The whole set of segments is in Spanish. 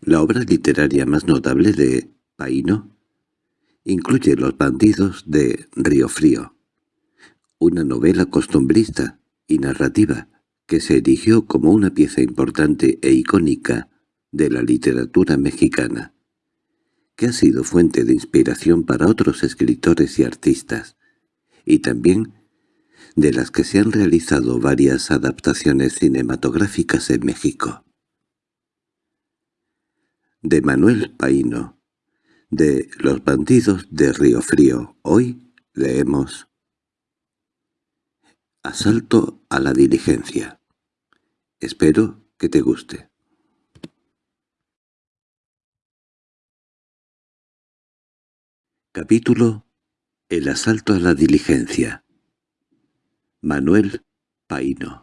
La obra literaria más notable de Paino incluye Los bandidos de Río Frío, una novela costumbrista y narrativa que se erigió como una pieza importante e icónica de la literatura mexicana, que ha sido fuente de inspiración para otros escritores y artistas, y también de las que se han realizado varias adaptaciones cinematográficas en México. De Manuel Paino, de Los bandidos de Río Frío, hoy leemos Asalto a la diligencia. Espero que te guste. Capítulo El asalto a la diligencia Manuel Paino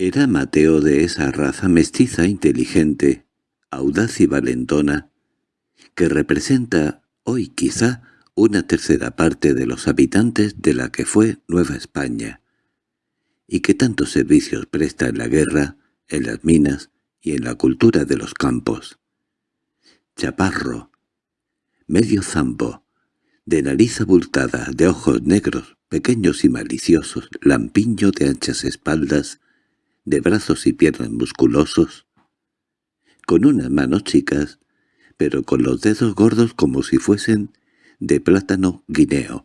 Era Mateo de esa raza mestiza inteligente, audaz y valentona, que representa hoy quizá una tercera parte de los habitantes de la que fue Nueva España, y que tantos servicios presta en la guerra, en las minas y en la cultura de los campos. Chaparro, medio zambo, de nariz abultada, de ojos negros, pequeños y maliciosos, lampiño de anchas espaldas, de brazos y piernas musculosos, con unas manos chicas, pero con los dedos gordos como si fuesen de plátano guineo.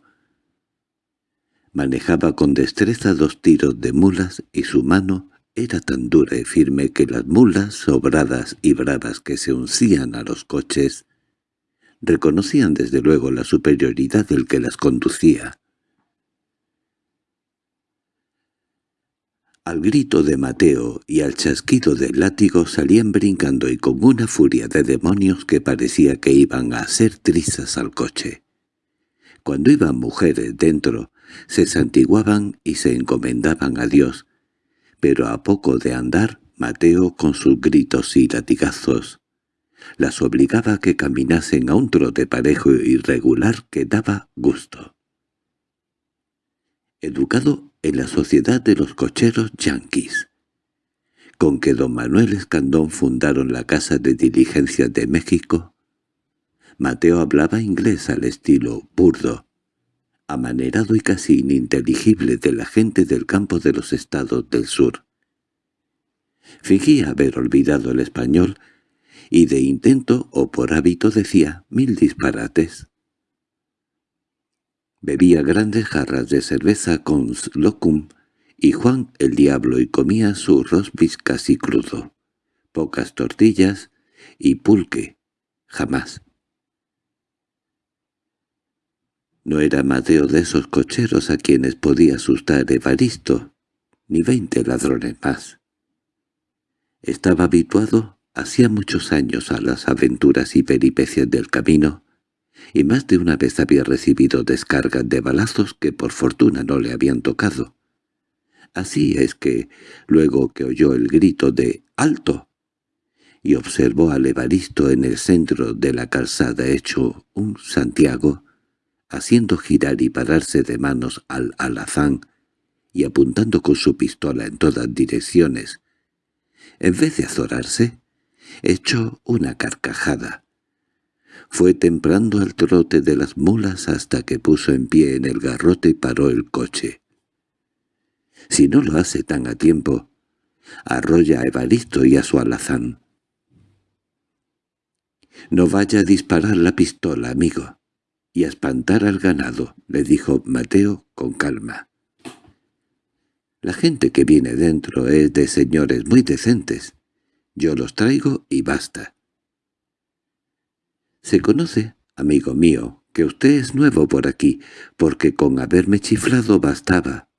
Manejaba con destreza dos tiros de mulas y su mano era tan dura y firme que las mulas sobradas y bravas que se uncían a los coches reconocían desde luego la superioridad del que las conducía. Al grito de Mateo y al chasquido del látigo salían brincando y con una furia de demonios que parecía que iban a hacer trizas al coche. Cuando iban mujeres dentro, se santiguaban y se encomendaban a Dios, pero a poco de andar, Mateo, con sus gritos y latigazos, las obligaba a que caminasen a un trote parejo y regular que daba gusto. Educado en la sociedad de los cocheros yanquis, con que don Manuel Escandón fundaron la Casa de Diligencias de México, Mateo hablaba inglés al estilo burdo, amanerado y casi ininteligible de la gente del campo de los estados del sur. Fingía haber olvidado el español y de intento o por hábito decía mil disparates. Bebía grandes jarras de cerveza con locum y Juan el diablo y comía su rosbif casi crudo, pocas tortillas y pulque, jamás. No era Mateo de esos cocheros a quienes podía asustar Evaristo, ni veinte ladrones más. Estaba habituado hacía muchos años a las aventuras y peripecias del camino, y más de una vez había recibido descargas de balazos que por fortuna no le habían tocado. Así es que, luego que oyó el grito de «¡Alto!» y observó al Evaristo en el centro de la calzada hecho un Santiago, haciendo girar y pararse de manos al alazán y apuntando con su pistola en todas direcciones. En vez de azorarse, echó una carcajada. Fue temprando al trote de las mulas hasta que puso en pie en el garrote y paró el coche. Si no lo hace tan a tiempo, arrolla a Evaristo y a su alazán. «No vaya a disparar la pistola, amigo» y a espantar al ganado —le dijo Mateo con calma. La gente que viene dentro es de señores muy decentes. Yo los traigo y basta. Se conoce, amigo mío, que usted es nuevo por aquí, porque con haberme chiflado bastaba.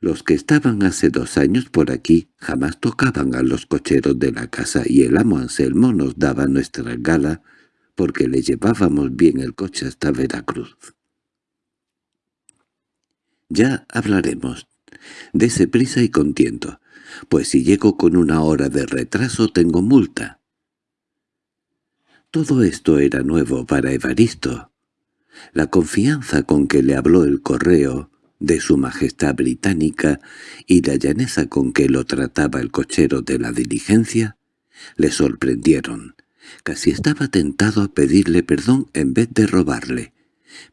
Los que estaban hace dos años por aquí jamás tocaban a los cocheros de la casa y el amo Anselmo nos daba nuestra gala porque le llevábamos bien el coche hasta Veracruz. Ya hablaremos. Dese prisa y contiento, pues si llego con una hora de retraso tengo multa. Todo esto era nuevo para Evaristo. La confianza con que le habló el correo, de su majestad británica y la llaneza con que lo trataba el cochero de la diligencia le sorprendieron. Casi estaba tentado a pedirle perdón en vez de robarle,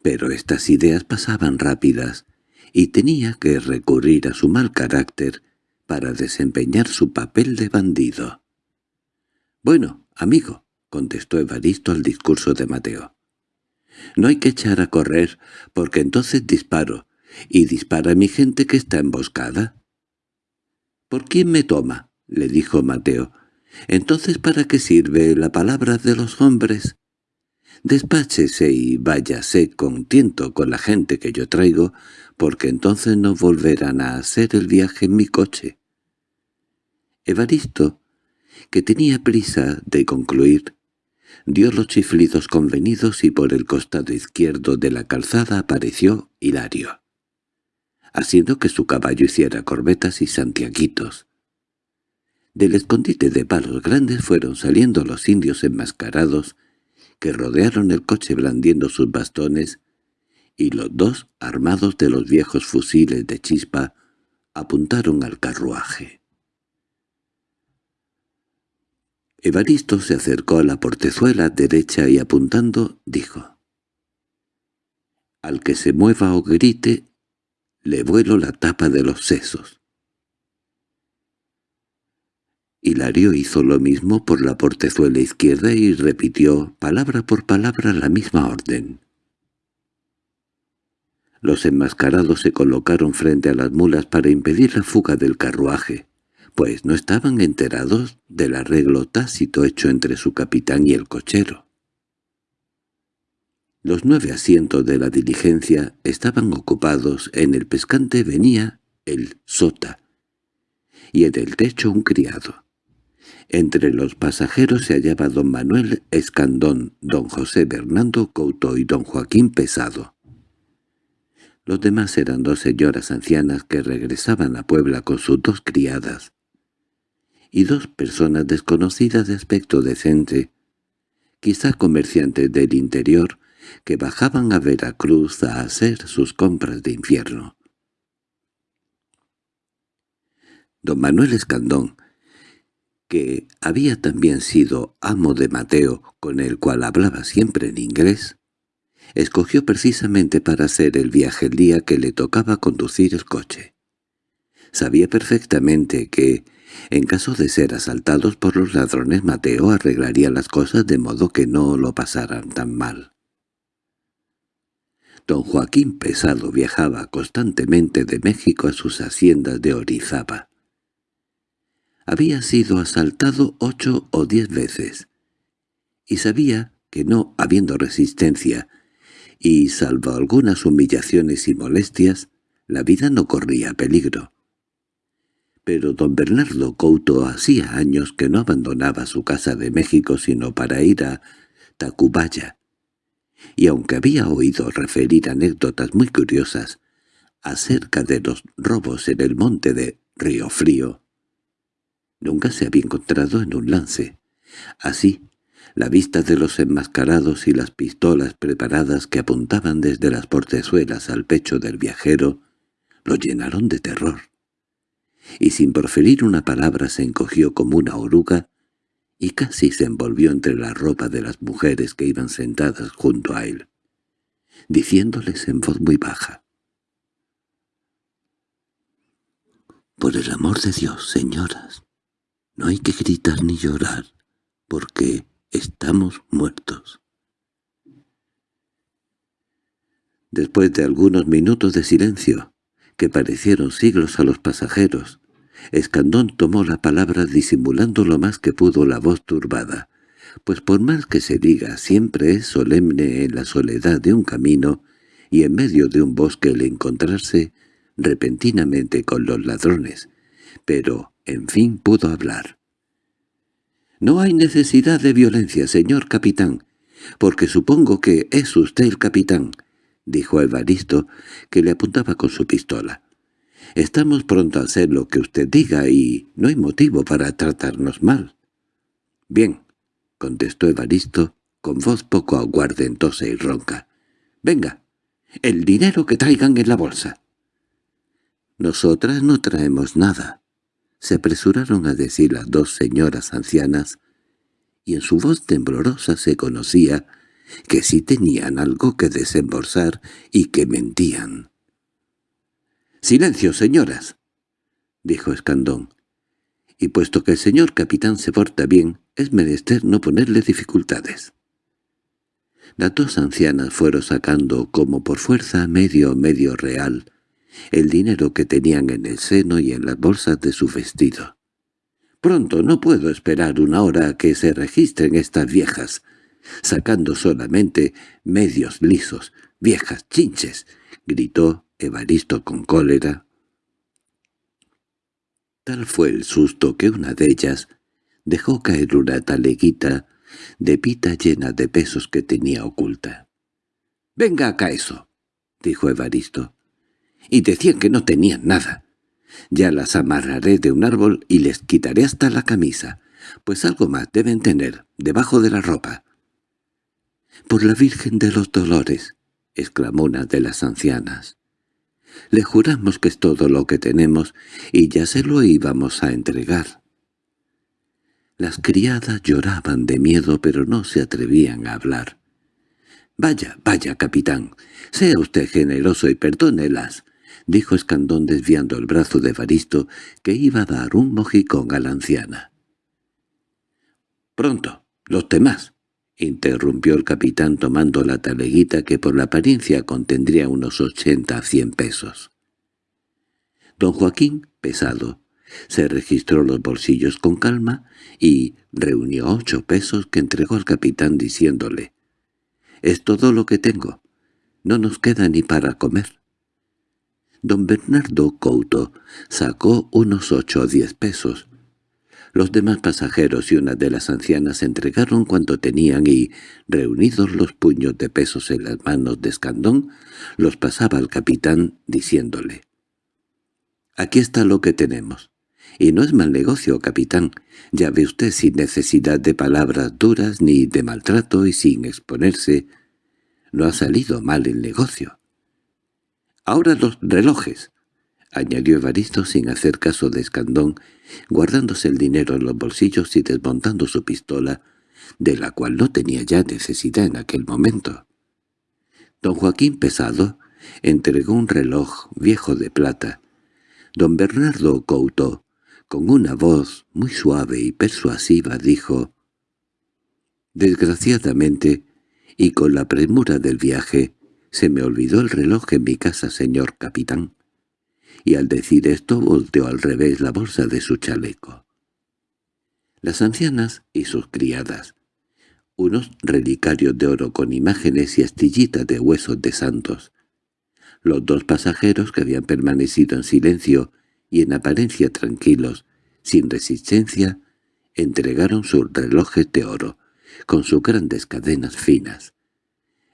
pero estas ideas pasaban rápidas y tenía que recurrir a su mal carácter para desempeñar su papel de bandido. «Bueno, amigo», contestó Evaristo al discurso de Mateo. «No hay que echar a correr, porque entonces disparo, y dispara mi gente que está emboscada». «¿Por quién me toma?» le dijo Mateo. «Entonces, ¿para qué sirve la palabra de los hombres?» Despáchese y váyase contento con la gente que yo traigo, porque entonces no volverán a hacer el viaje en mi coche. Evaristo, que tenía prisa de concluir, dio los chiflidos convenidos y por el costado izquierdo de la calzada apareció Hilario, haciendo que su caballo hiciera corbetas y santiaguitos. Del escondite de palos grandes fueron saliendo los indios enmascarados que rodearon el coche blandiendo sus bastones y los dos, armados de los viejos fusiles de chispa, apuntaron al carruaje. Evaristo se acercó a la portezuela derecha y apuntando, dijo, «Al que se mueva o grite, le vuelo la tapa de los sesos». Hilario hizo lo mismo por la portezuela izquierda y repitió palabra por palabra la misma orden. Los enmascarados se colocaron frente a las mulas para impedir la fuga del carruaje, pues no estaban enterados del arreglo tácito hecho entre su capitán y el cochero. Los nueve asientos de la diligencia estaban ocupados, en el pescante venía el sota, y en el techo un criado. Entre los pasajeros se hallaba don Manuel Escandón, don José Bernardo Couto y don Joaquín Pesado. Los demás eran dos señoras ancianas que regresaban a Puebla con sus dos criadas, y dos personas desconocidas de aspecto decente, quizá comerciantes del interior, que bajaban a Veracruz a hacer sus compras de infierno. Don Manuel Escandón, que había también sido amo de Mateo, con el cual hablaba siempre en inglés, escogió precisamente para hacer el viaje el día que le tocaba conducir el coche. Sabía perfectamente que, en caso de ser asaltados por los ladrones, Mateo arreglaría las cosas de modo que no lo pasaran tan mal. Don Joaquín Pesado viajaba constantemente de México a sus haciendas de Orizaba. Había sido asaltado ocho o diez veces, y sabía que no habiendo resistencia, y salvo algunas humillaciones y molestias, la vida no corría peligro. Pero don Bernardo Couto hacía años que no abandonaba su casa de México sino para ir a Tacubaya, y aunque había oído referir anécdotas muy curiosas acerca de los robos en el monte de Río Frío, nunca se había encontrado en un lance. Así, la vista de los enmascarados y las pistolas preparadas que apuntaban desde las portezuelas al pecho del viajero lo llenaron de terror. Y sin proferir una palabra se encogió como una oruga y casi se envolvió entre la ropa de las mujeres que iban sentadas junto a él, diciéndoles en voz muy baja. «Por el amor de Dios, señoras, no hay que gritar ni llorar, porque Estamos muertos. Después de algunos minutos de silencio, que parecieron siglos a los pasajeros, Escandón tomó la palabra disimulando lo más que pudo la voz turbada, pues por más que se diga siempre es solemne en la soledad de un camino y en medio de un bosque el encontrarse repentinamente con los ladrones, pero en fin pudo hablar. No hay necesidad de violencia, señor capitán, porque supongo que es usted el capitán, dijo Evaristo, que le apuntaba con su pistola. Estamos pronto a hacer lo que usted diga y no hay motivo para tratarnos mal. Bien, contestó Evaristo, con voz poco aguardentosa y ronca. Venga, el dinero que traigan en la bolsa. Nosotras no traemos nada. Se apresuraron a decir las dos señoras ancianas, y en su voz temblorosa se conocía que sí tenían algo que desembolsar y que mentían. —¡Silencio, señoras! —dijo Escandón. Y puesto que el señor capitán se porta bien, es menester no ponerle dificultades. Las dos ancianas fueron sacando como por fuerza medio medio real el dinero que tenían en el seno y en las bolsas de su vestido. «Pronto, no puedo esperar una hora a que se registren estas viejas», sacando solamente medios lisos, viejas chinches, gritó Evaristo con cólera. Tal fue el susto que una de ellas dejó caer una taleguita de pita llena de pesos que tenía oculta. «Venga acá eso», dijo Evaristo y decían que no tenían nada. Ya las amarraré de un árbol y les quitaré hasta la camisa, pues algo más deben tener debajo de la ropa. —¡Por la Virgen de los Dolores! —exclamó una de las ancianas. Le juramos que es todo lo que tenemos y ya se lo íbamos a entregar. Las criadas lloraban de miedo pero no se atrevían a hablar. —Vaya, vaya, capitán, sea usted generoso y perdónelas —dijo Escandón desviando el brazo de Evaristo, que iba a dar un mojicón a la anciana. —Pronto, los demás —interrumpió el capitán tomando la taleguita que por la apariencia contendría unos ochenta a cien pesos. Don Joaquín, pesado, se registró los bolsillos con calma y reunió ocho pesos que entregó al capitán diciéndole «Es todo lo que tengo. No nos queda ni para comer». Don Bernardo Couto sacó unos ocho o diez pesos. Los demás pasajeros y una de las ancianas entregaron cuanto tenían y, reunidos los puños de pesos en las manos de Escandón, los pasaba al capitán diciéndole «Aquí está lo que tenemos. Y no es mal negocio, capitán. Ya ve usted sin necesidad de palabras duras ni de maltrato y sin exponerse. No ha salido mal el negocio». —Ahora los relojes —añadió Evaristo sin hacer caso de Escandón, guardándose el dinero en los bolsillos y desmontando su pistola, de la cual no tenía ya necesidad en aquel momento. Don Joaquín Pesado entregó un reloj viejo de plata. Don Bernardo Couto, con una voz muy suave y persuasiva, dijo «Desgraciadamente, y con la premura del viaje, se me olvidó el reloj en mi casa, señor capitán. Y al decir esto volteó al revés la bolsa de su chaleco. Las ancianas y sus criadas, unos relicarios de oro con imágenes y astillitas de huesos de santos, los dos pasajeros que habían permanecido en silencio y en apariencia tranquilos, sin resistencia, entregaron sus relojes de oro, con sus grandes cadenas finas.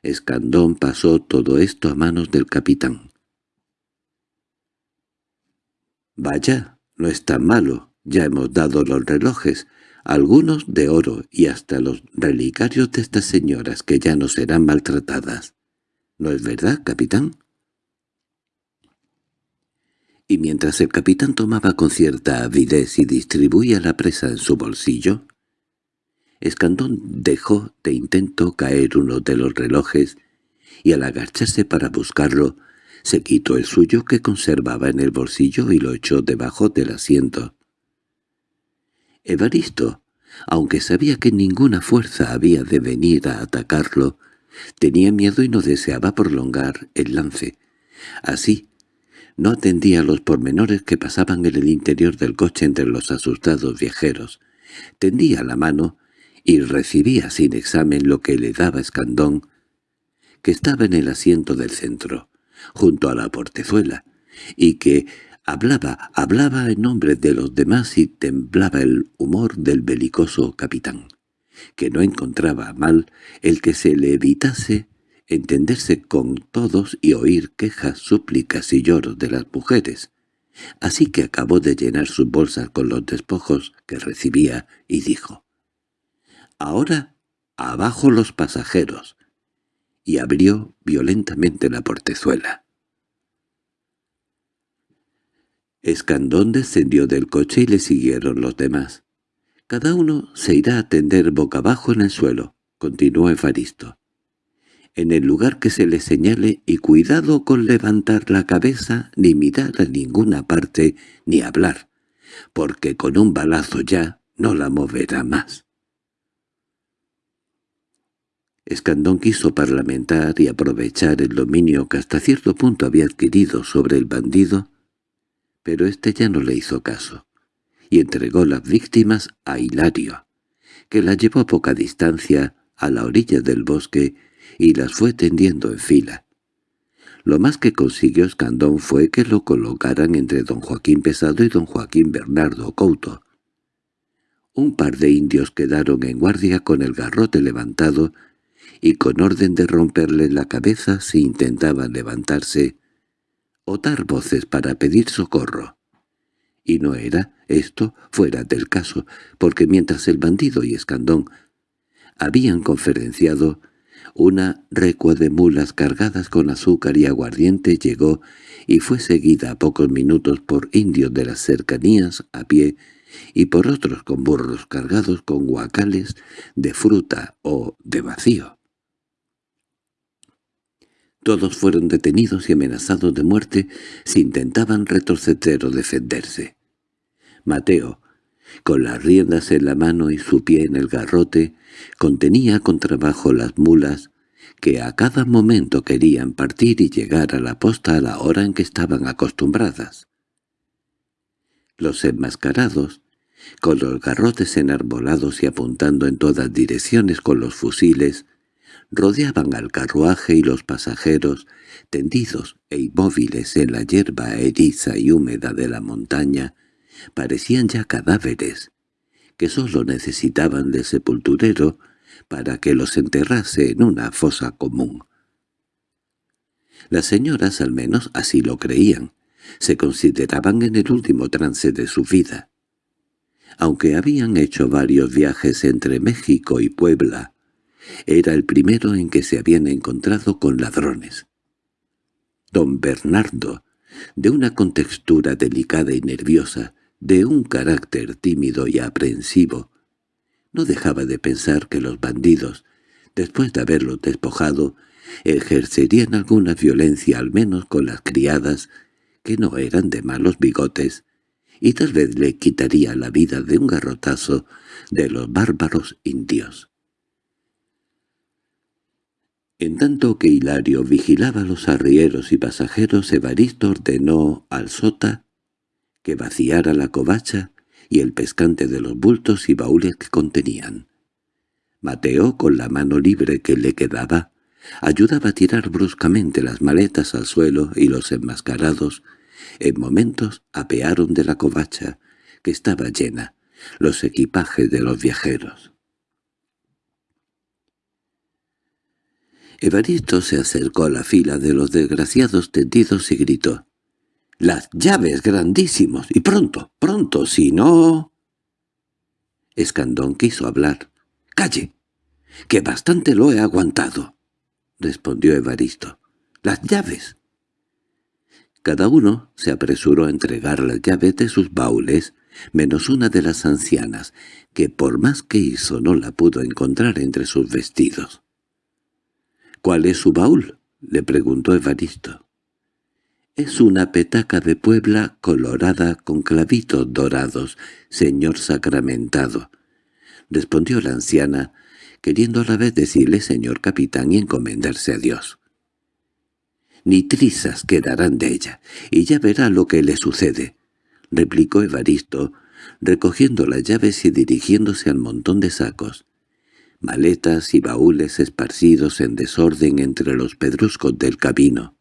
Escandón pasó todo esto a manos del capitán. «Vaya, no es tan malo, ya hemos dado los relojes, algunos de oro y hasta los relicarios de estas señoras que ya no serán maltratadas. ¿No es verdad, capitán?» Y mientras el capitán tomaba con cierta avidez y distribuía la presa en su bolsillo, Escandón dejó de intento caer uno de los relojes y al agacharse para buscarlo, se quitó el suyo que conservaba en el bolsillo y lo echó debajo del asiento. Evaristo, aunque sabía que ninguna fuerza había de venir a atacarlo, tenía miedo y no deseaba prolongar el lance. Así, no atendía a los pormenores que pasaban en el interior del coche entre los asustados viajeros. Tendía la mano y recibía sin examen lo que le daba Escandón, que estaba en el asiento del centro, junto a la portezuela, y que hablaba, hablaba en nombre de los demás y temblaba el humor del belicoso capitán, que no encontraba mal el que se le evitase entenderse con todos y oír quejas, súplicas y lloros de las mujeres. Así que acabó de llenar sus bolsas con los despojos que recibía y dijo «Ahora, abajo los pasajeros», y abrió violentamente la portezuela. Escandón descendió del coche y le siguieron los demás. Cada uno se irá a tender boca abajo en el suelo, continuó Evaristo. En el lugar que se le señale y cuidado con levantar la cabeza ni mirar a ninguna parte ni hablar, porque con un balazo ya no la moverá más. Escandón quiso parlamentar y aprovechar el dominio que hasta cierto punto había adquirido sobre el bandido, pero éste ya no le hizo caso, y entregó las víctimas a Hilario, que las llevó a poca distancia a la orilla del bosque y las fue tendiendo en fila. Lo más que consiguió Escandón fue que lo colocaran entre don Joaquín Pesado y don Joaquín Bernardo Couto. Un par de indios quedaron en guardia con el garrote levantado y con orden de romperle la cabeza si intentaban levantarse o dar voces para pedir socorro. Y no era esto fuera del caso, porque mientras el bandido y Escandón habían conferenciado, una recua de mulas cargadas con azúcar y aguardiente llegó y fue seguida a pocos minutos por indios de las cercanías a pie y por otros con burros cargados con guacales de fruta o de vacío. Todos fueron detenidos y amenazados de muerte si intentaban retroceder o defenderse. Mateo, con las riendas en la mano y su pie en el garrote, contenía con trabajo las mulas que a cada momento querían partir y llegar a la posta a la hora en que estaban acostumbradas. Los enmascarados, con los garrotes enarbolados y apuntando en todas direcciones con los fusiles, rodeaban al carruaje y los pasajeros, tendidos e inmóviles en la hierba eriza y húmeda de la montaña, parecían ya cadáveres, que sólo necesitaban de sepulturero para que los enterrase en una fosa común. Las señoras al menos así lo creían, se consideraban en el último trance de su vida. Aunque habían hecho varios viajes entre México y Puebla, era el primero en que se habían encontrado con ladrones. Don Bernardo, de una contextura delicada y nerviosa, de un carácter tímido y aprensivo, no dejaba de pensar que los bandidos, después de haberlos despojado, ejercerían alguna violencia al menos con las criadas, que no eran de malos bigotes, y tal vez le quitaría la vida de un garrotazo de los bárbaros indios. En tanto que Hilario vigilaba los arrieros y pasajeros, Evaristo ordenó al sota que vaciara la covacha y el pescante de los bultos y baúles que contenían. Mateo, con la mano libre que le quedaba, ayudaba a tirar bruscamente las maletas al suelo y los enmascarados, en momentos apearon de la covacha, que estaba llena, los equipajes de los viajeros. Evaristo se acercó a la fila de los desgraciados tendidos y gritó. —¡Las llaves grandísimos! ¡Y pronto, pronto, si no... Escandón quiso hablar. —¡Calle! —Que bastante lo he aguantado —respondió Evaristo. —¡Las llaves! Cada uno se apresuró a entregar las llaves de sus baúles, menos una de las ancianas, que por más que hizo no la pudo encontrar entre sus vestidos. —¿Cuál es su baúl? —le preguntó Evaristo. —Es una petaca de Puebla colorada con clavitos dorados, señor sacramentado —respondió la anciana, queriendo a la vez decirle señor capitán y encomendarse a Dios. —Ni trizas quedarán de ella, y ya verá lo que le sucede —replicó Evaristo, recogiendo las llaves y dirigiéndose al montón de sacos maletas y baúles esparcidos en desorden entre los pedruscos del camino.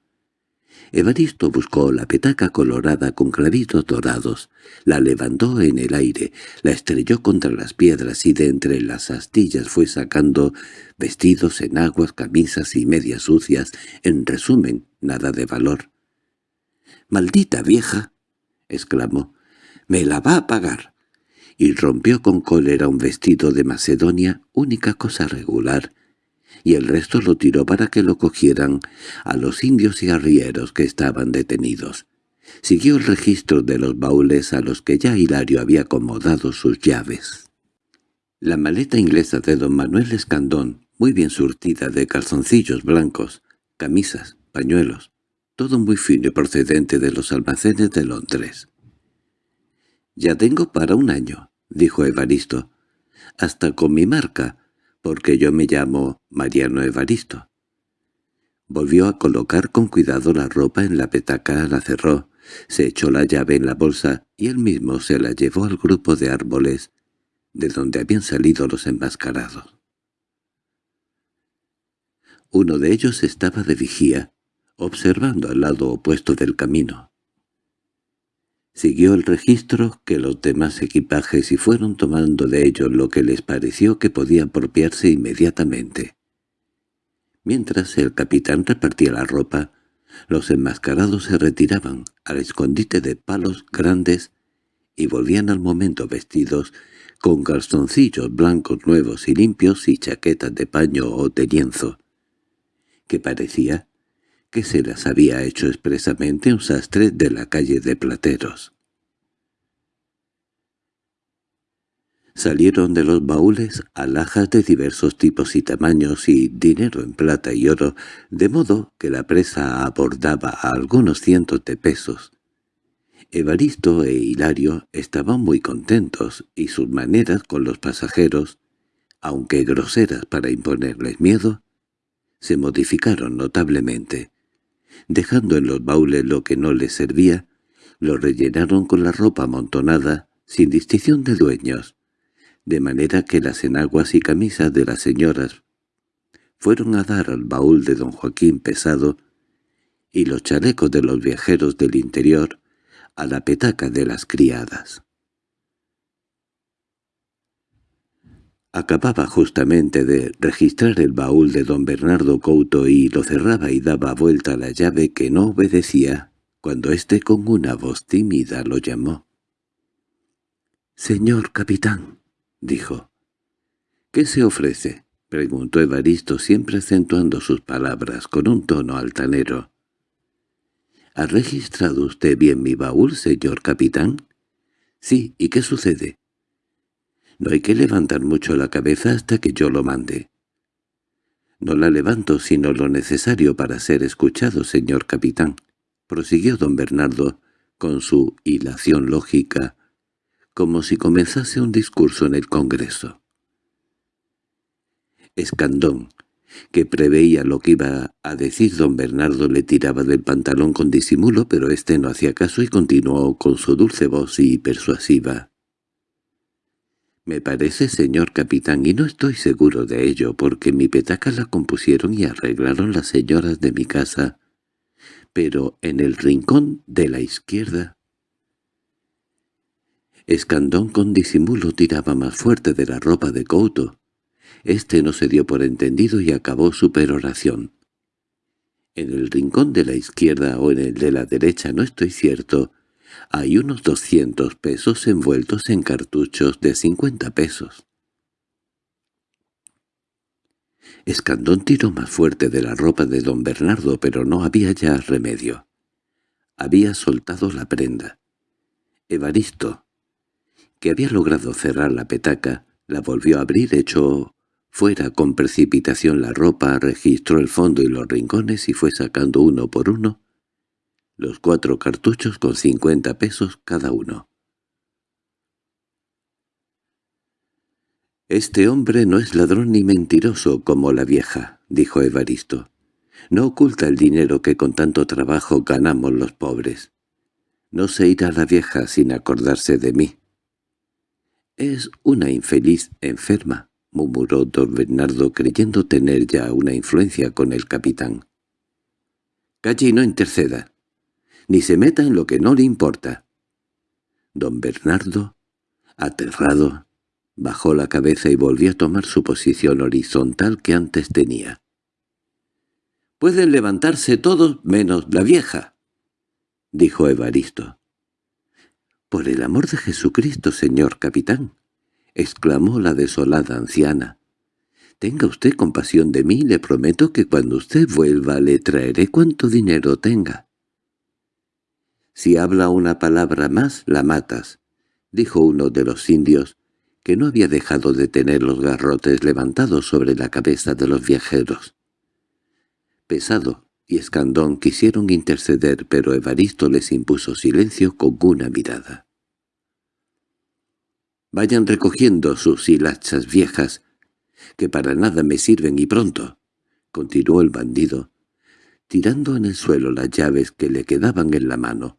Evaristo buscó la petaca colorada con clavitos dorados, la levantó en el aire, la estrelló contra las piedras y de entre las astillas fue sacando vestidos, enaguas, camisas y medias sucias, en resumen, nada de valor. —¡Maldita vieja! —exclamó. —¡Me la va a pagar! Y rompió con cólera un vestido de Macedonia, única cosa regular, y el resto lo tiró para que lo cogieran a los indios y arrieros que estaban detenidos. Siguió el registro de los baúles a los que ya Hilario había acomodado sus llaves. La maleta inglesa de don Manuel Escandón, muy bien surtida de calzoncillos blancos, camisas, pañuelos, todo muy fino y procedente de los almacenes de Londres. «Ya tengo para un año», dijo Evaristo, «hasta con mi marca, porque yo me llamo Mariano Evaristo». Volvió a colocar con cuidado la ropa en la petaca, la cerró, se echó la llave en la bolsa y él mismo se la llevó al grupo de árboles de donde habían salido los enmascarados. Uno de ellos estaba de vigía, observando al lado opuesto del camino. Siguió el registro que los demás equipajes y fueron tomando de ellos lo que les pareció que podía apropiarse inmediatamente. Mientras el capitán repartía la ropa, los enmascarados se retiraban al escondite de palos grandes y volvían al momento vestidos con calzoncillos blancos nuevos y limpios y chaquetas de paño o de lienzo, que parecía que se las había hecho expresamente un sastre de la calle de Plateros. Salieron de los baúles alhajas de diversos tipos y tamaños y dinero en plata y oro, de modo que la presa abordaba a algunos cientos de pesos. Evaristo e Hilario estaban muy contentos y sus maneras con los pasajeros, aunque groseras para imponerles miedo, se modificaron notablemente. Dejando en los baúles lo que no les servía, lo rellenaron con la ropa amontonada, sin distinción de dueños, de manera que las enaguas y camisas de las señoras fueron a dar al baúl de don Joaquín pesado y los chalecos de los viajeros del interior a la petaca de las criadas. Acababa justamente de registrar el baúl de don Bernardo Couto y lo cerraba y daba vuelta a la llave que no obedecía, cuando éste con una voz tímida lo llamó. «Señor capitán», dijo. —¿Qué se ofrece? —preguntó Evaristo, siempre acentuando sus palabras con un tono altanero. —¿Ha registrado usted bien mi baúl, señor capitán? —Sí, ¿y qué sucede? —No hay que levantar mucho la cabeza hasta que yo lo mande. —No la levanto sino lo necesario para ser escuchado, señor capitán —prosiguió don Bernardo con su hilación lógica como si comenzase un discurso en el Congreso. Escandón, que preveía lo que iba a decir don Bernardo, le tiraba del pantalón con disimulo, pero éste no hacía caso y continuó con su dulce voz y persuasiva. «Me parece, señor capitán, y no estoy seguro de ello, porque mi petaca la compusieron y arreglaron las señoras de mi casa, pero en el rincón de la izquierda Escandón con disimulo tiraba más fuerte de la ropa de Couto. Este no se dio por entendido y acabó su peroración. En el rincón de la izquierda o en el de la derecha, no estoy cierto, hay unos doscientos pesos envueltos en cartuchos de cincuenta pesos. Escandón tiró más fuerte de la ropa de don Bernardo, pero no había ya remedio. Había soltado la prenda. Evaristo, que había logrado cerrar la petaca, la volvió a abrir, echó fuera con precipitación la ropa, registró el fondo y los rincones y fue sacando uno por uno los cuatro cartuchos con cincuenta pesos cada uno. «Este hombre no es ladrón ni mentiroso como la vieja», dijo Evaristo. «No oculta el dinero que con tanto trabajo ganamos los pobres. No se irá la vieja sin acordarse de mí». «Es una infeliz enferma», murmuró don Bernardo creyendo tener ya una influencia con el capitán. «Calle y no interceda, ni se meta en lo que no le importa». Don Bernardo, aterrado, bajó la cabeza y volvió a tomar su posición horizontal que antes tenía. «Pueden levantarse todos menos la vieja», dijo Evaristo. —Por el amor de Jesucristo, señor capitán —exclamó la desolada anciana—, tenga usted compasión de mí, le prometo que cuando usted vuelva le traeré cuanto dinero tenga. Si habla una palabra más, la matas, dijo uno de los indios, que no había dejado de tener los garrotes levantados sobre la cabeza de los viajeros. Pesado y Escandón quisieron interceder, pero Evaristo les impuso silencio con una mirada. «Vayan recogiendo sus hilachas viejas, que para nada me sirven y pronto», continuó el bandido, tirando en el suelo las llaves que le quedaban en la mano,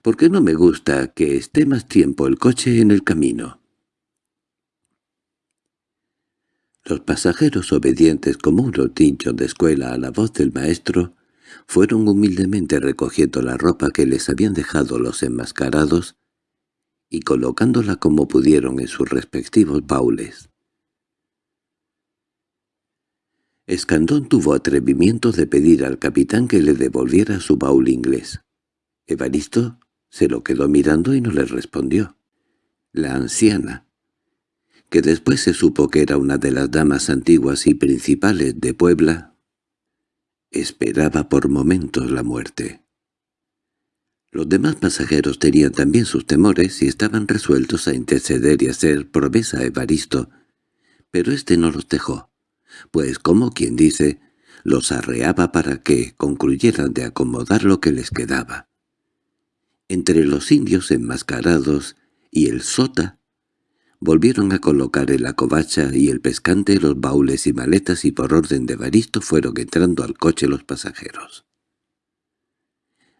«porque no me gusta que esté más tiempo el coche en el camino». Los pasajeros obedientes como un rotincho de escuela a la voz del maestro fueron humildemente recogiendo la ropa que les habían dejado los enmascarados y colocándola como pudieron en sus respectivos baules. Escandón tuvo atrevimiento de pedir al capitán que le devolviera su baúl inglés. Evaristo se lo quedó mirando y no le respondió. La anciana, que después se supo que era una de las damas antiguas y principales de Puebla, esperaba por momentos la muerte. Los demás pasajeros tenían también sus temores y estaban resueltos a interceder y hacer promesa a Evaristo, pero éste no los dejó, pues como quien dice, los arreaba para que concluyeran de acomodar lo que les quedaba. Entre los indios enmascarados y el sota Volvieron a colocar en la covacha y el pescante los baúles y maletas y por orden de Baristo fueron entrando al coche los pasajeros.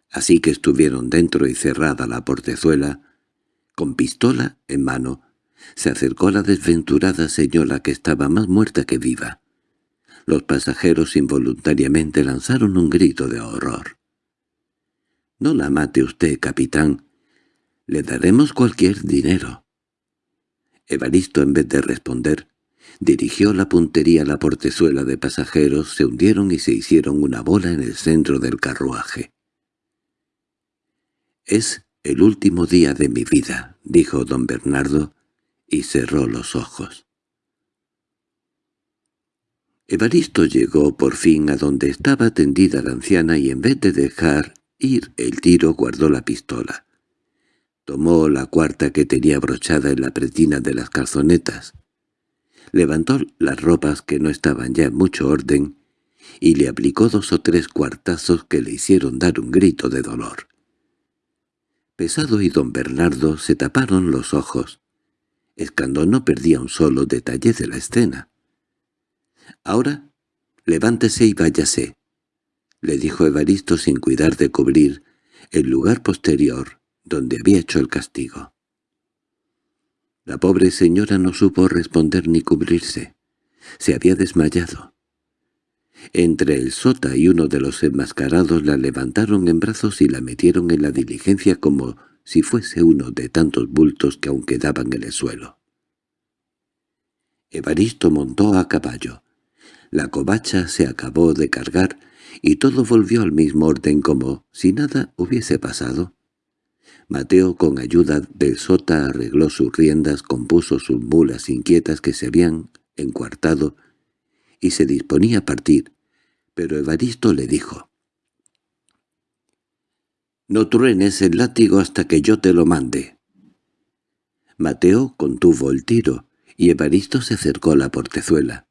Así que estuvieron dentro y cerrada la portezuela, con pistola en mano, se acercó la desventurada señora que estaba más muerta que viva. Los pasajeros involuntariamente lanzaron un grito de horror. «No la mate usted, capitán. Le daremos cualquier dinero». Evaristo, en vez de responder, dirigió la puntería a la portezuela de pasajeros, se hundieron y se hicieron una bola en el centro del carruaje. «Es el último día de mi vida», dijo don Bernardo, y cerró los ojos. Evaristo llegó por fin a donde estaba tendida la anciana y en vez de dejar el tiro guardó la pistola. Tomó la cuarta que tenía brochada en la pretina de las calzonetas. Levantó las ropas que no estaban ya en mucho orden y le aplicó dos o tres cuartazos que le hicieron dar un grito de dolor. Pesado y don Bernardo se taparon los ojos. Escandón no perdía un solo detalle de la escena. «Ahora, levántese y váyase», le dijo Evaristo sin cuidar de cubrir el lugar posterior donde había hecho el castigo. La pobre señora no supo responder ni cubrirse. Se había desmayado. Entre el sota y uno de los enmascarados la levantaron en brazos y la metieron en la diligencia como si fuese uno de tantos bultos que aún quedaban en el suelo. Evaristo montó a caballo. La covacha se acabó de cargar y todo volvió al mismo orden como si nada hubiese pasado. Mateo con ayuda del sota arregló sus riendas, compuso sus mulas inquietas que se habían encuartado y se disponía a partir, pero Evaristo le dijo «No truenes el látigo hasta que yo te lo mande». Mateo contuvo el tiro y Evaristo se acercó a la portezuela.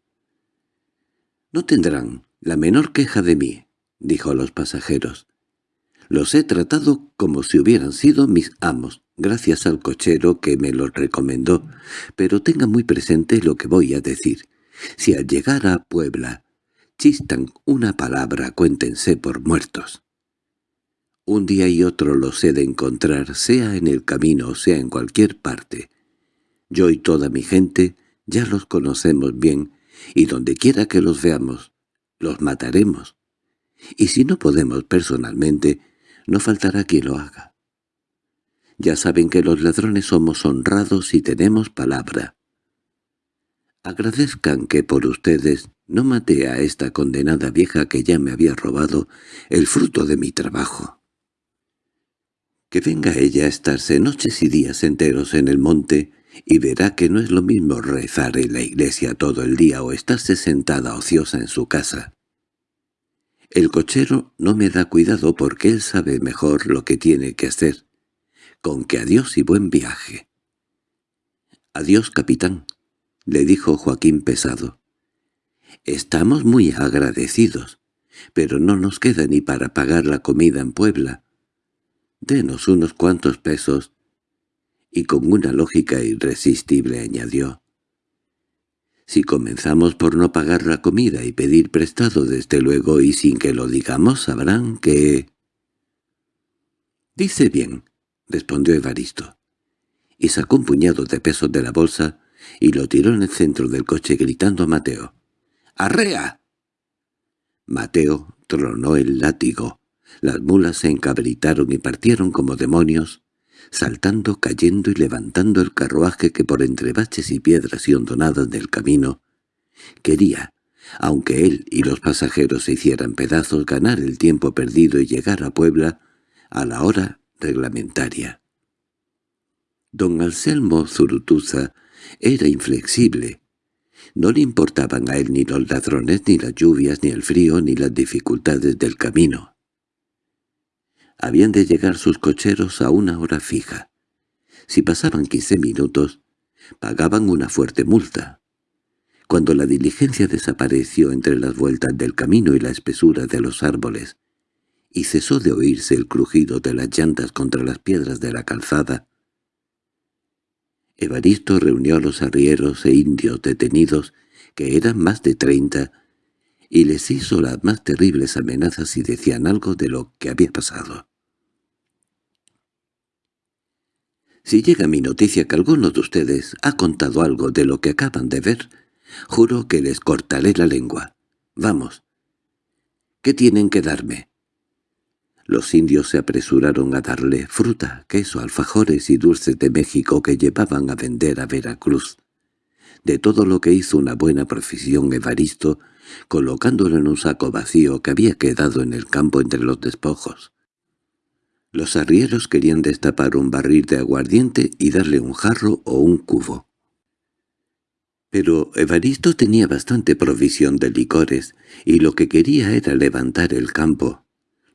«No tendrán la menor queja de mí», dijo a los pasajeros. Los he tratado como si hubieran sido mis amos, gracias al cochero que me los recomendó, pero tenga muy presente lo que voy a decir. Si al llegar a Puebla chistan una palabra, cuéntense por muertos. Un día y otro los he de encontrar, sea en el camino o sea en cualquier parte. Yo y toda mi gente ya los conocemos bien, y donde quiera que los veamos, los mataremos. Y si no podemos personalmente, no faltará quien lo haga. Ya saben que los ladrones somos honrados y tenemos palabra. Agradezcan que por ustedes no maté a esta condenada vieja que ya me había robado el fruto de mi trabajo. Que venga ella a estarse noches y días enteros en el monte y verá que no es lo mismo rezar en la iglesia todo el día o estarse sentada ociosa en su casa. El cochero no me da cuidado porque él sabe mejor lo que tiene que hacer. Con que adiós y buen viaje. —Adiós, capitán —le dijo Joaquín pesado. —Estamos muy agradecidos, pero no nos queda ni para pagar la comida en Puebla. Denos unos cuantos pesos. Y con una lógica irresistible añadió. Si comenzamos por no pagar la comida y pedir prestado desde luego y sin que lo digamos sabrán que... —Dice bien —respondió Evaristo. Y sacó un puñado de pesos de la bolsa y lo tiró en el centro del coche gritando a Mateo. —¡Arrea! Mateo tronó el látigo. Las mulas se encabritaron y partieron como demonios, saltando, cayendo y levantando el carruaje que por entre baches y piedras y hondonadas del camino quería, aunque él y los pasajeros se hicieran pedazos, ganar el tiempo perdido y llegar a Puebla a la hora reglamentaria. Don Anselmo Zurutuza era inflexible. No le importaban a él ni los ladrones, ni las lluvias, ni el frío, ni las dificultades del camino. Habían de llegar sus cocheros a una hora fija. Si pasaban quince minutos, pagaban una fuerte multa. Cuando la diligencia desapareció entre las vueltas del camino y la espesura de los árboles, y cesó de oírse el crujido de las llantas contra las piedras de la calzada, Evaristo reunió a los arrieros e indios detenidos, que eran más de treinta, y les hizo las más terribles amenazas y decían algo de lo que había pasado. «Si llega mi noticia que alguno de ustedes ha contado algo de lo que acaban de ver, juro que les cortaré la lengua. Vamos. ¿Qué tienen que darme?» Los indios se apresuraron a darle fruta, queso, alfajores y dulces de México que llevaban a vender a Veracruz. De todo lo que hizo una buena profesión Evaristo, colocándolo en un saco vacío que había quedado en el campo entre los despojos. Los arrieros querían destapar un barril de aguardiente y darle un jarro o un cubo. Pero Evaristo tenía bastante provisión de licores, y lo que quería era levantar el campo,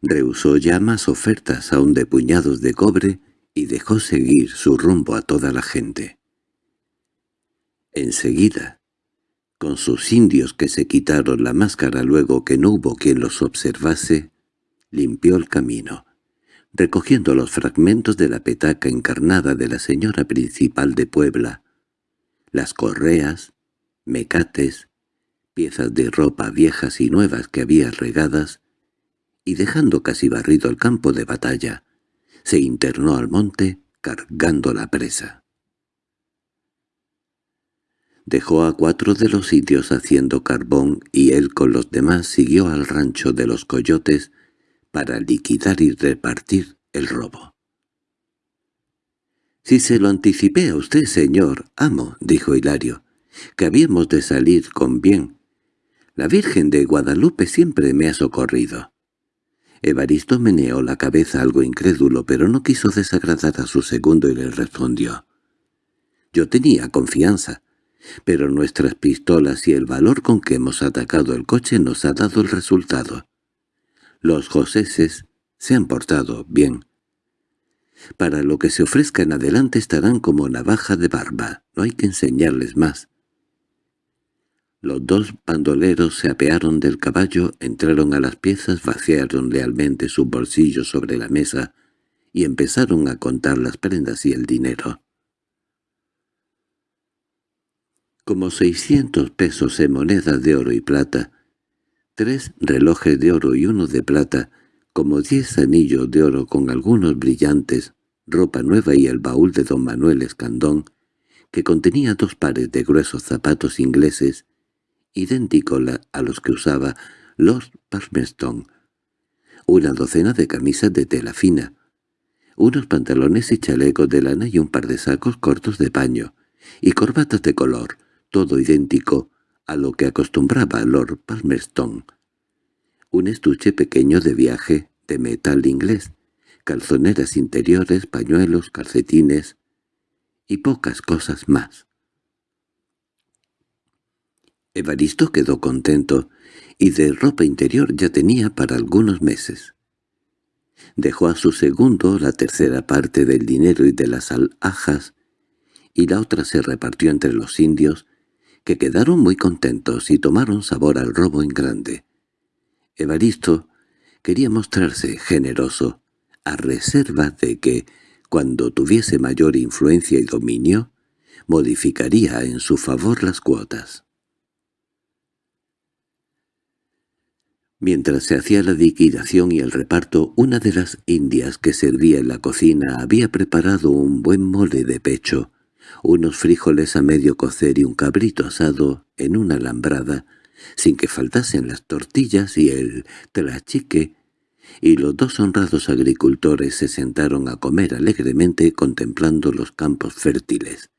Rehusó ya más ofertas aún de puñados de cobre y dejó seguir su rumbo a toda la gente. Enseguida, con sus indios que se quitaron la máscara luego que no hubo quien los observase, limpió el camino, recogiendo los fragmentos de la petaca encarnada de la señora principal de Puebla, las correas, mecates, piezas de ropa viejas y nuevas que había regadas, y dejando casi barrido el campo de batalla, se internó al monte cargando la presa. Dejó a cuatro de los sitios haciendo carbón y él con los demás siguió al rancho de los coyotes para liquidar y repartir el robo. —Si se lo anticipé a usted, señor, amo —dijo Hilario—, que habíamos de salir con bien. La Virgen de Guadalupe siempre me ha socorrido. Evaristo meneó la cabeza algo incrédulo, pero no quiso desagradar a su segundo y le respondió. «Yo tenía confianza, pero nuestras pistolas y el valor con que hemos atacado el coche nos ha dado el resultado. Los joseses se han portado bien. Para lo que se ofrezca en adelante estarán como navaja de barba, no hay que enseñarles más. Los dos bandoleros se apearon del caballo, entraron a las piezas, vaciaron lealmente sus bolsillos sobre la mesa y empezaron a contar las prendas y el dinero. Como seiscientos pesos en monedas de oro y plata, tres relojes de oro y uno de plata, como diez anillos de oro con algunos brillantes, ropa nueva y el baúl de don Manuel Escandón, que contenía dos pares de gruesos zapatos ingleses idéntico a los que usaba Lord Palmerston, una docena de camisas de tela fina, unos pantalones y chalecos de lana y un par de sacos cortos de paño, y corbatas de color, todo idéntico a lo que acostumbraba Lord Palmerston. Un estuche pequeño de viaje de metal inglés, calzoneras interiores, pañuelos, calcetines y pocas cosas más. Evaristo quedó contento, y de ropa interior ya tenía para algunos meses. Dejó a su segundo la tercera parte del dinero y de las alhajas, y la otra se repartió entre los indios, que quedaron muy contentos y tomaron sabor al robo en grande. Evaristo quería mostrarse generoso, a reserva de que, cuando tuviese mayor influencia y dominio, modificaría en su favor las cuotas. Mientras se hacía la liquidación y el reparto, una de las indias que servía en la cocina había preparado un buen mole de pecho, unos frijoles a medio cocer y un cabrito asado en una alambrada, sin que faltasen las tortillas y el tlachique, y los dos honrados agricultores se sentaron a comer alegremente contemplando los campos fértiles,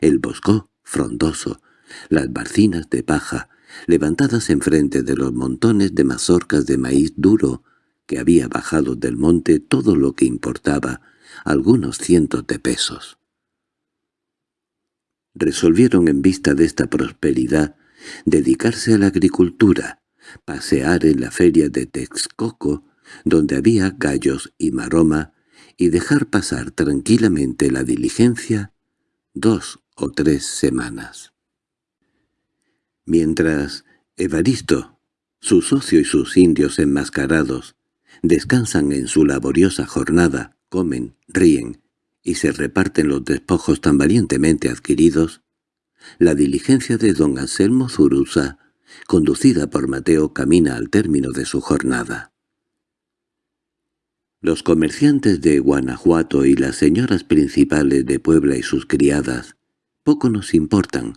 el bosco frondoso, las barcinas de paja, levantadas enfrente de los montones de mazorcas de maíz duro que había bajado del monte todo lo que importaba, algunos cientos de pesos. Resolvieron en vista de esta prosperidad dedicarse a la agricultura, pasear en la feria de Texcoco, donde había gallos y maroma, y dejar pasar tranquilamente la diligencia dos o tres semanas. Mientras Evaristo, su socio y sus indios enmascarados, descansan en su laboriosa jornada, comen, ríen y se reparten los despojos tan valientemente adquiridos, la diligencia de don Anselmo Zurusa, conducida por Mateo, camina al término de su jornada. Los comerciantes de Guanajuato y las señoras principales de Puebla y sus criadas poco nos importan,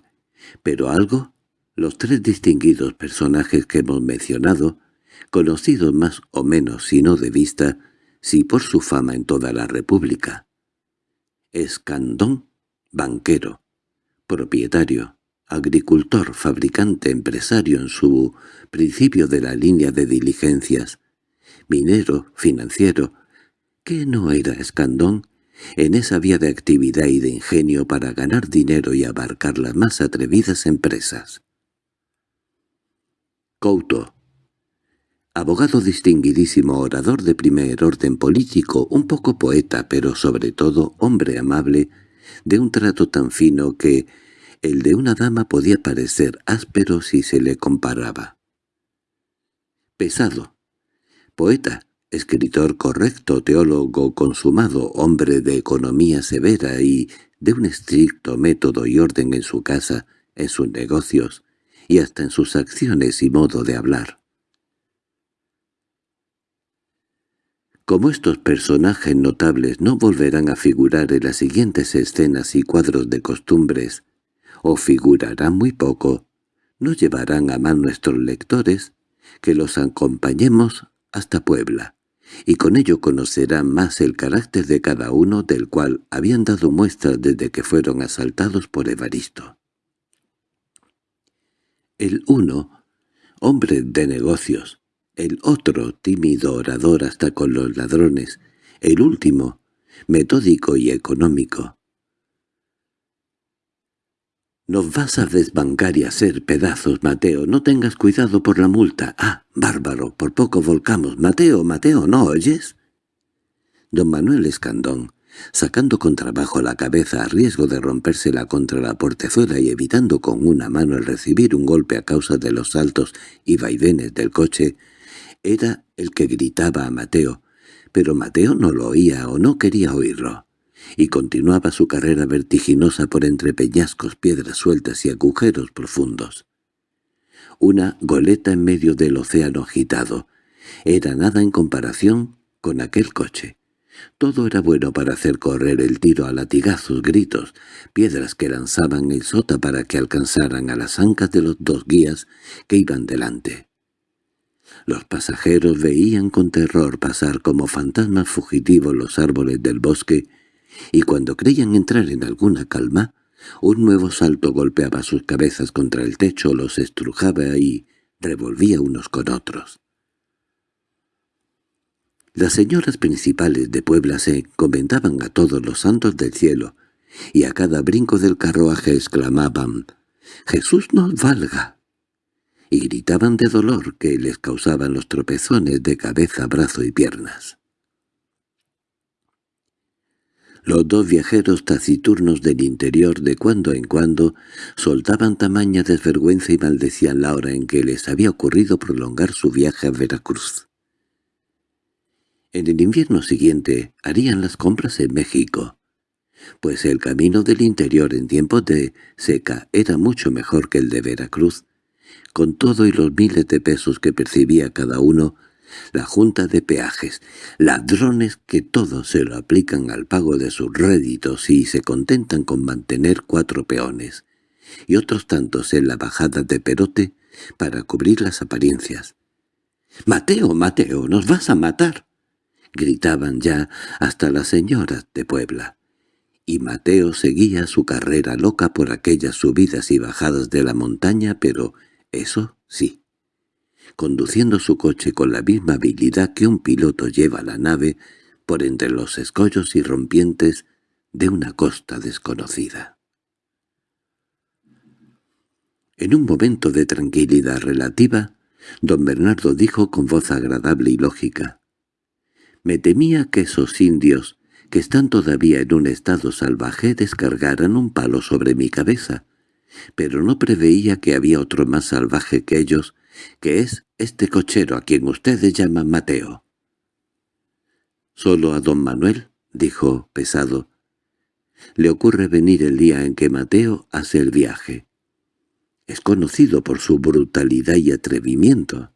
pero algo los tres distinguidos personajes que hemos mencionado, conocidos más o menos si no de vista, si por su fama en toda la República. Escandón, banquero, propietario, agricultor, fabricante, empresario en su principio de la línea de diligencias, minero, financiero, ¿qué no era Escandón? en esa vía de actividad y de ingenio para ganar dinero y abarcar las más atrevidas empresas. Couto. Abogado distinguidísimo, orador de primer orden político, un poco poeta, pero sobre todo hombre amable, de un trato tan fino que el de una dama podía parecer áspero si se le comparaba. Pesado. Poeta, escritor correcto, teólogo consumado, hombre de economía severa y de un estricto método y orden en su casa, en sus negocios, y hasta en sus acciones y modo de hablar. Como estos personajes notables no volverán a figurar en las siguientes escenas y cuadros de costumbres, o figurarán muy poco, no llevarán a más nuestros lectores que los acompañemos hasta Puebla, y con ello conocerán más el carácter de cada uno del cual habían dado muestras desde que fueron asaltados por Evaristo. El uno, hombre de negocios, el otro, tímido orador hasta con los ladrones, el último, metódico y económico. «Nos vas a desbancar y hacer pedazos, Mateo. No tengas cuidado por la multa. Ah, bárbaro, por poco volcamos. Mateo, Mateo, ¿no oyes?» Don Manuel Escandón, sacando con trabajo la cabeza a riesgo de rompérsela contra la portezuela y evitando con una mano el recibir un golpe a causa de los saltos y vaivenes del coche, era el que gritaba a Mateo, pero Mateo no lo oía o no quería oírlo, y continuaba su carrera vertiginosa por entre peñascos, piedras sueltas y agujeros profundos. Una goleta en medio del océano agitado. Era nada en comparación con aquel coche. Todo era bueno para hacer correr el tiro a latigazos, gritos, piedras que lanzaban el sota para que alcanzaran a las ancas de los dos guías que iban delante. Los pasajeros veían con terror pasar como fantasmas fugitivos los árboles del bosque, y cuando creían entrar en alguna calma, un nuevo salto golpeaba sus cabezas contra el techo, los estrujaba y revolvía unos con otros. Las señoras principales de Puebla se encomendaban a todos los santos del cielo, y a cada brinco del carruaje exclamaban «¡Jesús nos valga!». Y gritaban de dolor que les causaban los tropezones de cabeza, brazo y piernas. Los dos viajeros taciturnos del interior de cuando en cuando soltaban tamaña desvergüenza y maldecían la hora en que les había ocurrido prolongar su viaje a Veracruz. En el invierno siguiente harían las compras en México, pues el camino del interior en tiempos de seca era mucho mejor que el de Veracruz. Con todo y los miles de pesos que percibía cada uno, la Junta de Peajes, ladrones que todo se lo aplican al pago de sus réditos y se contentan con mantener cuatro peones, y otros tantos en la bajada de Perote para cubrir las apariencias. —¡Mateo, Mateo, nos vas a matar! —gritaban ya hasta las señoras de Puebla. Y Mateo seguía su carrera loca por aquellas subidas y bajadas de la montaña, pero eso sí conduciendo su coche con la misma habilidad que un piloto lleva la nave por entre los escollos y rompientes de una costa desconocida. En un momento de tranquilidad relativa, don Bernardo dijo con voz agradable y lógica, «Me temía que esos indios, que están todavía en un estado salvaje, descargaran un palo sobre mi cabeza, pero no preveía que había otro más salvaje que ellos que es este cochero a quien ustedes llaman Mateo. —Solo a don Manuel —dijo pesado—, le ocurre venir el día en que Mateo hace el viaje. Es conocido por su brutalidad y atrevimiento.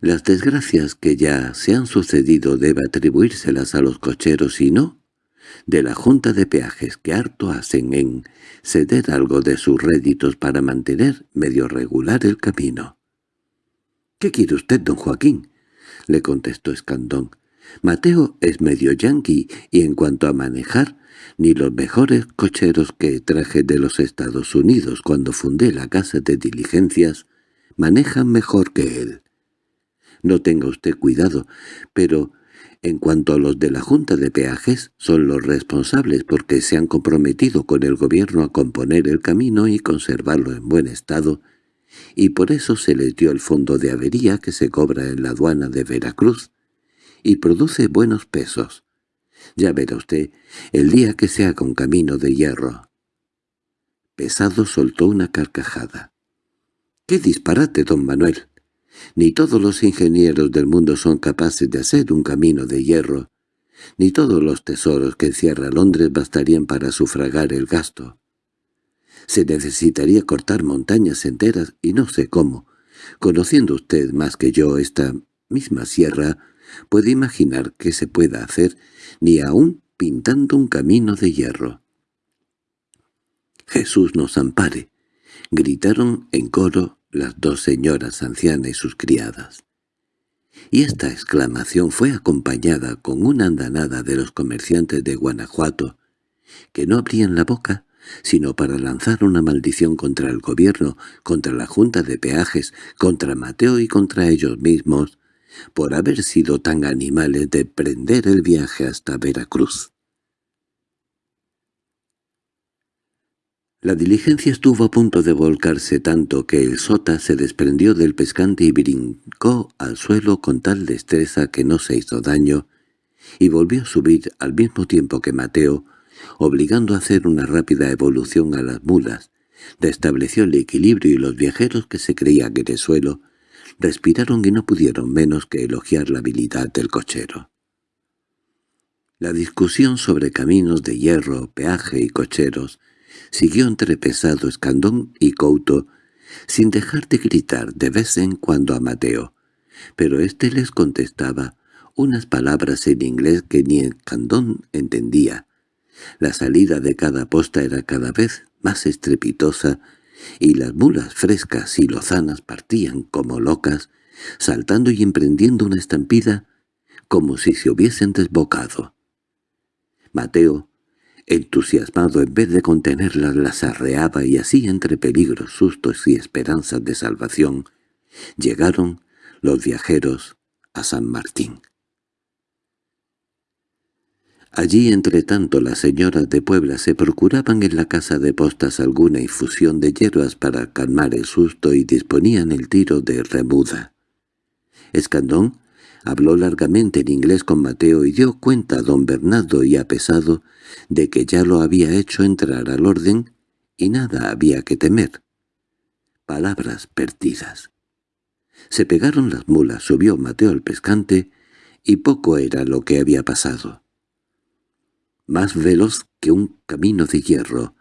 Las desgracias que ya se han sucedido debe atribuírselas a los cocheros y no de la Junta de Peajes que harto hacen en ceder algo de sus réditos para mantener medio regular el camino. —¿Qué quiere usted, don Joaquín? —le contestó Escandón. —Mateo es medio yanqui y en cuanto a manejar, ni los mejores cocheros que traje de los Estados Unidos cuando fundé la casa de diligencias manejan mejor que él. No tenga usted cuidado, pero en cuanto a los de la Junta de Peajes, son los responsables porque se han comprometido con el gobierno a componer el camino y conservarlo en buen estado, y por eso se les dio el fondo de avería que se cobra en la aduana de Veracruz, y produce buenos pesos. Ya verá usted, el día que se haga un camino de hierro. Pesado soltó una carcajada. —¡Qué disparate, don Manuel! Ni todos los ingenieros del mundo son capaces de hacer un camino de hierro, ni todos los tesoros que encierra Londres bastarían para sufragar el gasto. Se necesitaría cortar montañas enteras y no sé cómo. Conociendo usted más que yo esta misma sierra, puede imaginar que se pueda hacer ni aún pintando un camino de hierro. «Jesús nos ampare», gritaron en coro las dos señoras ancianas y sus criadas. Y esta exclamación fue acompañada con una andanada de los comerciantes de Guanajuato, que no abrían la boca sino para lanzar una maldición contra el gobierno, contra la Junta de Peajes, contra Mateo y contra ellos mismos, por haber sido tan animales de prender el viaje hasta Veracruz. La diligencia estuvo a punto de volcarse tanto que el sota se desprendió del pescante y brincó al suelo con tal destreza que no se hizo daño, y volvió a subir al mismo tiempo que Mateo, obligando a hacer una rápida evolución a las mulas, restableció el equilibrio y los viajeros que se creían en el suelo respiraron y no pudieron menos que elogiar la habilidad del cochero. La discusión sobre caminos de hierro, peaje y cocheros siguió entre Pesado, Escandón y Couto, sin dejar de gritar de vez en cuando a Mateo, pero éste les contestaba unas palabras en inglés que ni Escandón entendía. La salida de cada posta era cada vez más estrepitosa, y las mulas frescas y lozanas partían como locas, saltando y emprendiendo una estampida como si se hubiesen desbocado. Mateo, Entusiasmado, en vez de contenerlas, las arreaba y así entre peligros, sustos y esperanzas de salvación, llegaron los viajeros a San Martín. Allí, entre tanto, las señoras de Puebla se procuraban en la casa de postas alguna infusión de hierbas para calmar el susto y disponían el tiro de remuda. Escandón habló largamente en inglés con Mateo y dio cuenta a don Bernardo y a Pesado de que ya lo había hecho entrar al orden y nada había que temer. Palabras perdidas. Se pegaron las mulas, subió Mateo al pescante, y poco era lo que había pasado. Más veloz que un camino de hierro,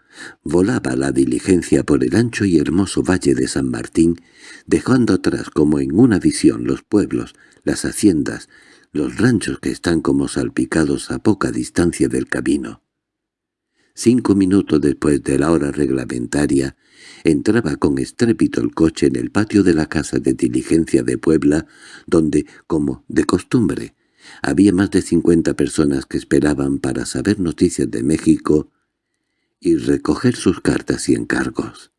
volaba la diligencia por el ancho y hermoso valle de San Martín, dejando atrás como en una visión los pueblos, las haciendas, los ranchos que están como salpicados a poca distancia del camino. Cinco minutos después de la hora reglamentaria, entraba con estrépito el coche en el patio de la casa de diligencia de Puebla, donde, como de costumbre, había más de cincuenta personas que esperaban para saber noticias de México y recoger sus cartas y encargos.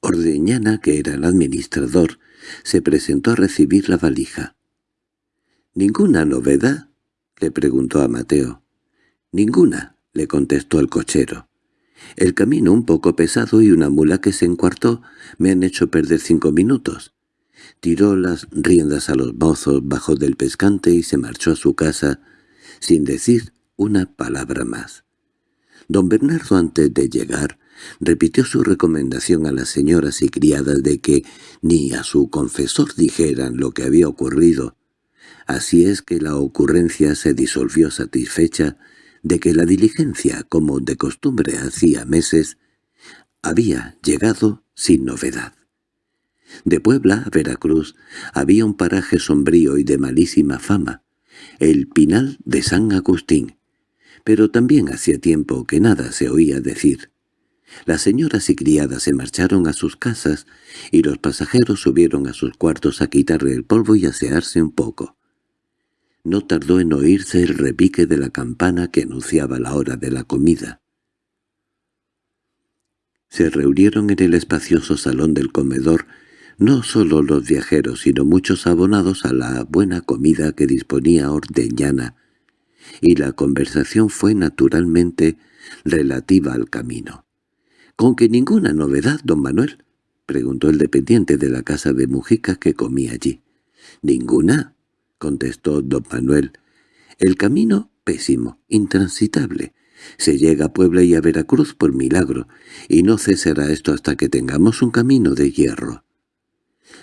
Ordeñana, que era el administrador, se presentó a recibir la valija. —¿Ninguna novedad? —le preguntó a Mateo. —Ninguna —le contestó el cochero. El camino un poco pesado y una mula que se encuartó me han hecho perder cinco minutos. Tiró las riendas a los mozos bajo del pescante y se marchó a su casa sin decir una palabra más. Don Bernardo antes de llegar repitió su recomendación a las señoras y criadas de que ni a su confesor dijeran lo que había ocurrido. Así es que la ocurrencia se disolvió satisfecha de que la diligencia, como de costumbre hacía meses, había llegado sin novedad. De Puebla a Veracruz había un paraje sombrío y de malísima fama, el Pinal de San Agustín, pero también hacía tiempo que nada se oía decir. Las señoras y criadas se marcharon a sus casas y los pasajeros subieron a sus cuartos a quitarle el polvo y asearse un poco. No tardó en oírse el repique de la campana que anunciaba la hora de la comida. Se reunieron en el espacioso salón del comedor no solo los viajeros, sino muchos abonados a la buena comida que disponía Ordeñana, y la conversación fue naturalmente relativa al camino. —¿Con que ninguna novedad, don Manuel? —preguntó el dependiente de la casa de Mujica que comía allí. —¿Ninguna? —contestó don Manuel. —El camino pésimo, intransitable. Se llega a Puebla y a Veracruz por milagro, y no cesará esto hasta que tengamos un camino de hierro.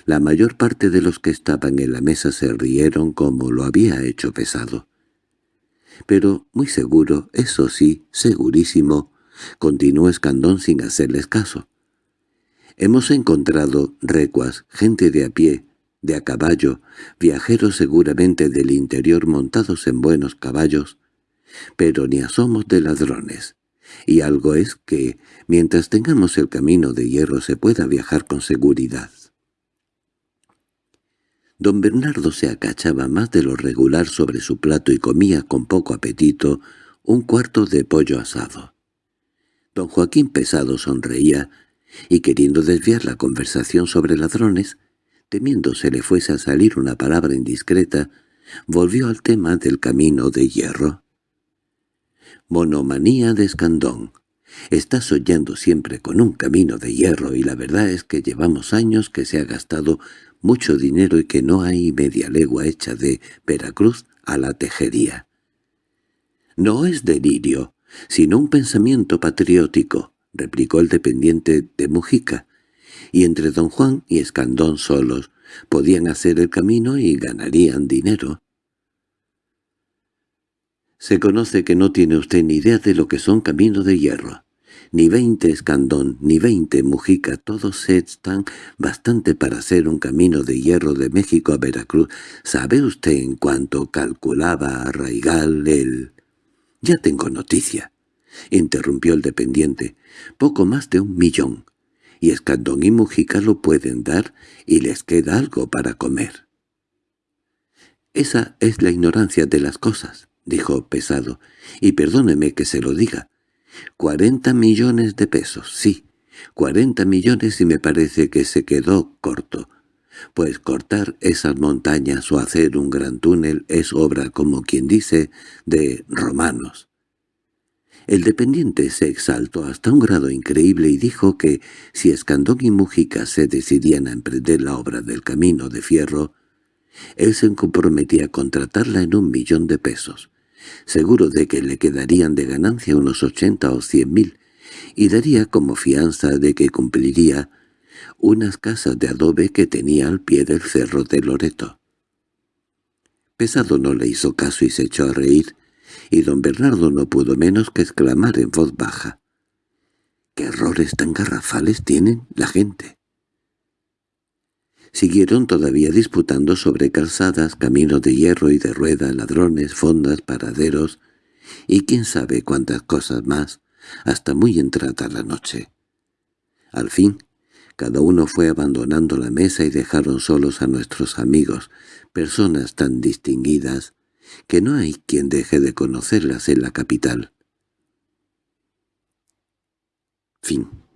La mayor parte de los que estaban en la mesa se rieron como lo había hecho pesado. Pero muy seguro, eso sí, segurísimo, continuó Escandón sin hacerles caso. Hemos encontrado recuas, gente de a pie, de a caballo, viajeros seguramente del interior montados en buenos caballos, pero ni asomos de ladrones. Y algo es que, mientras tengamos el camino de hierro, se pueda viajar con seguridad. Don Bernardo se acachaba más de lo regular sobre su plato y comía con poco apetito un cuarto de pollo asado. Don Joaquín Pesado sonreía y, queriendo desviar la conversación sobre ladrones, temiendo se le fuese a salir una palabra indiscreta, volvió al tema del camino de hierro. Monomanía de Escandón. Está soñando siempre con un camino de hierro y la verdad es que llevamos años que se ha gastado mucho dinero y que no hay media legua hecha de Veracruz a la tejería. No es delirio, sino un pensamiento patriótico, replicó el dependiente de Mujica y entre don Juan y Escandón solos podían hacer el camino y ganarían dinero. Se conoce que no tiene usted ni idea de lo que son caminos de hierro. Ni veinte Escandón, ni veinte Mujica, todos están bastante para hacer un camino de hierro de México a Veracruz. ¿Sabe usted en cuánto calculaba a Raigal el...? —Ya tengo noticia —interrumpió el dependiente—, poco más de un millón y Escandón y Mujica lo pueden dar y les queda algo para comer. «Esa es la ignorancia de las cosas», dijo Pesado, «y perdóneme que se lo diga. Cuarenta millones de pesos, sí, cuarenta millones y me parece que se quedó corto. pues cortar esas montañas o hacer un gran túnel es obra, como quien dice, de romanos. El dependiente se exaltó hasta un grado increíble y dijo que si Escandón y Mujica se decidían a emprender la obra del camino de fierro, él se comprometía a contratarla en un millón de pesos, seguro de que le quedarían de ganancia unos ochenta o cien mil, y daría como fianza de que cumpliría unas casas de adobe que tenía al pie del cerro de Loreto. Pesado no le hizo caso y se echó a reír, y don Bernardo no pudo menos que exclamar en voz baja. —¿Qué errores tan garrafales tienen la gente? Siguieron todavía disputando sobre calzadas, caminos de hierro y de rueda, ladrones, fondas, paraderos, y quién sabe cuántas cosas más, hasta muy entrada la noche. Al fin, cada uno fue abandonando la mesa y dejaron solos a nuestros amigos, personas tan distinguidas que no hay quien deje de conocerlas en la capital. Fin